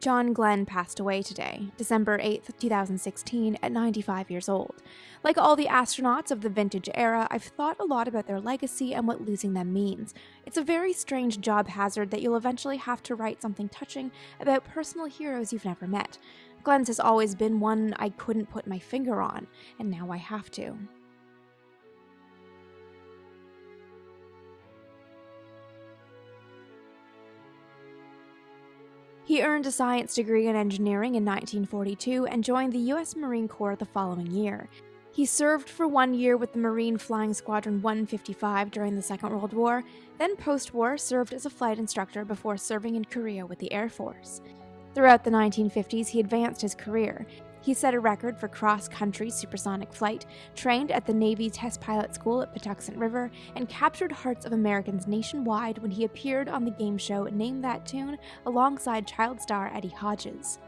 John Glenn passed away today, December 8, 2016, at 95 years old. Like all the astronauts of the vintage era, I've thought a lot about their legacy and what losing them means. It's a very strange job hazard that you'll eventually have to write something touching about personal heroes you've never met. Glenn's has always been one I couldn't put my finger on, and now I have to. He earned a science degree in engineering in 1942 and joined the U.S. Marine Corps the following year. He served for one year with the Marine Flying Squadron 155 during the Second World War, then post war served as a flight instructor before serving in Korea with the Air Force. Throughout the 1950s, he advanced his career. He set a record for cross country supersonic flight, trained at the Navy Test Pilot School at Patuxent River, and captured hearts of Americans nationwide when he appeared on the game show Name That Tune alongside child star Eddie Hodges.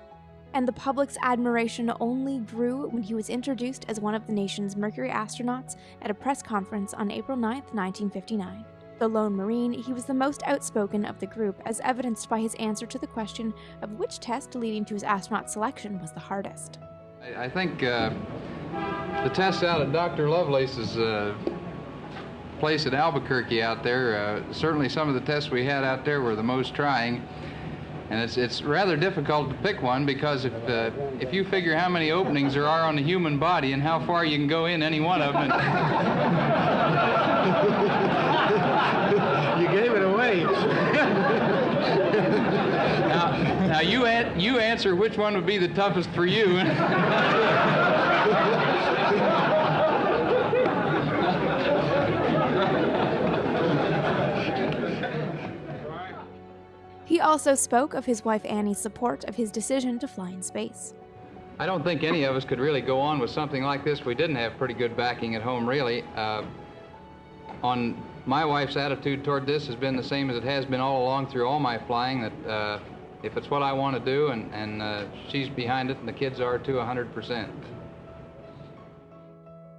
And the public's admiration only grew when he was introduced as one of the nation's Mercury astronauts at a press conference on April 9, 1959 the lone Marine, he was the most outspoken of the group, as evidenced by his answer to the question of which test leading to his astronaut selection was the hardest. I think uh, the test out at Dr. Lovelace's uh, place at Albuquerque out there, uh, certainly some of the tests we had out there were the most trying. And it's, it's rather difficult to pick one because if, uh, if you figure how many openings there are on the human body and how far you can go in any one of them. now, you, an- you answer which one would be the toughest for you. He also spoke of his wife Annie's support of his decision to fly in space. I don't think any of us could really go on with something like this. We didn't have pretty good backing at home, really. Uh, on my wife's attitude toward this has been the same as it has been all along through all my flying that uh, if it's what I want to do and, and uh, she's behind it and the kids are too 100%.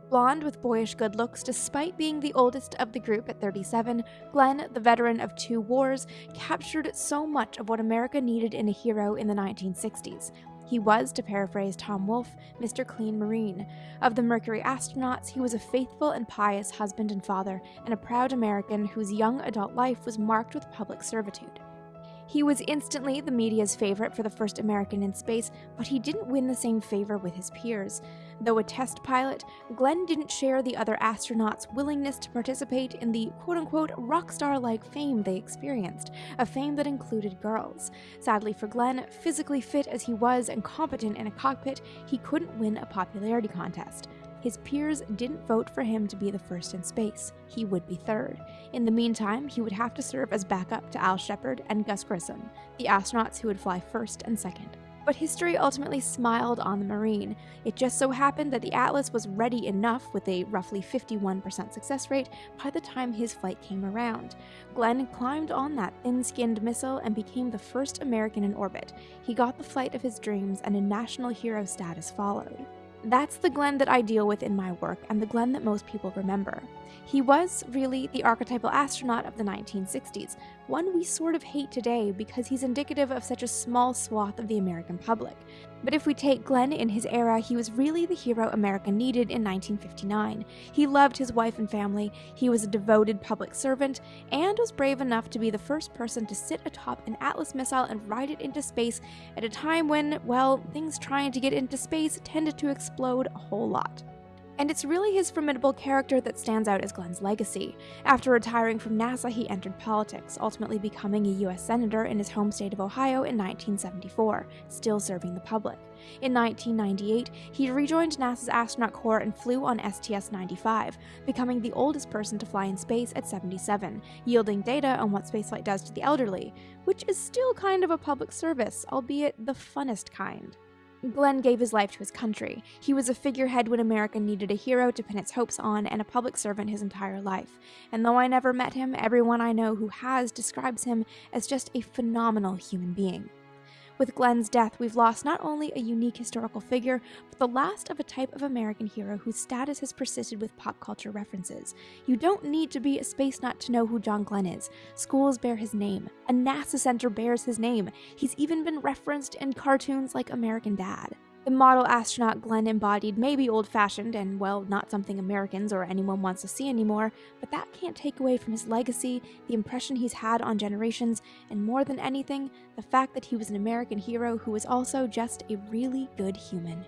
Blonde with boyish good looks, despite being the oldest of the group at 37, Glenn, the veteran of two wars, captured so much of what America needed in a hero in the 1960s, he was, to paraphrase Tom Wolfe, Mr. Clean Marine. Of the Mercury astronauts, he was a faithful and pious husband and father, and a proud American whose young adult life was marked with public servitude. He was instantly the media's favorite for the first American in space, but he didn't win the same favor with his peers. Though a test pilot, Glenn didn't share the other astronauts' willingness to participate in the quote unquote rock star like fame they experienced, a fame that included girls. Sadly for Glenn, physically fit as he was and competent in a cockpit, he couldn't win a popularity contest. His peers didn't vote for him to be the first in space. He would be third. In the meantime, he would have to serve as backup to Al Shepard and Gus Grissom, the astronauts who would fly first and second. But history ultimately smiled on the Marine. It just so happened that the Atlas was ready enough with a roughly 51% success rate by the time his flight came around. Glenn climbed on that thin skinned missile and became the first American in orbit. He got the flight of his dreams, and a national hero status followed. That's the Glenn that I deal with in my work, and the Glenn that most people remember. He was, really, the archetypal astronaut of the 1960s, one we sort of hate today because he's indicative of such a small swath of the American public. But if we take Glenn in his era, he was really the hero America needed in 1959. He loved his wife and family, he was a devoted public servant, and was brave enough to be the first person to sit atop an Atlas missile and ride it into space at a time when, well, things trying to get into space tended to explode a whole lot. And it's really his formidable character that stands out as Glenn's legacy. After retiring from NASA, he entered politics, ultimately becoming a US Senator in his home state of Ohio in 1974, still serving the public. In 1998, he rejoined NASA's astronaut corps and flew on STS-95, becoming the oldest person to fly in space at 77, yielding data on what spaceflight does to the elderly, which is still kind of a public service, albeit the funnest kind. Glenn gave his life to his country. He was a figurehead when America needed a hero to pin its hopes on, and a public servant his entire life. And though I never met him, everyone I know who has describes him as just a phenomenal human being. With Glenn's death, we've lost not only a unique historical figure, but the last of a type of American hero whose status has persisted with pop culture references. You don't need to be a space nut to know who John Glenn is. Schools bear his name. A NASA center bears his name. He's even been referenced in cartoons like American Dad. The model astronaut Glenn embodied may be old fashioned and, well, not something Americans or anyone wants to see anymore, but that can't take away from his legacy, the impression he's had on generations, and more than anything, the fact that he was an American hero who was also just a really good human.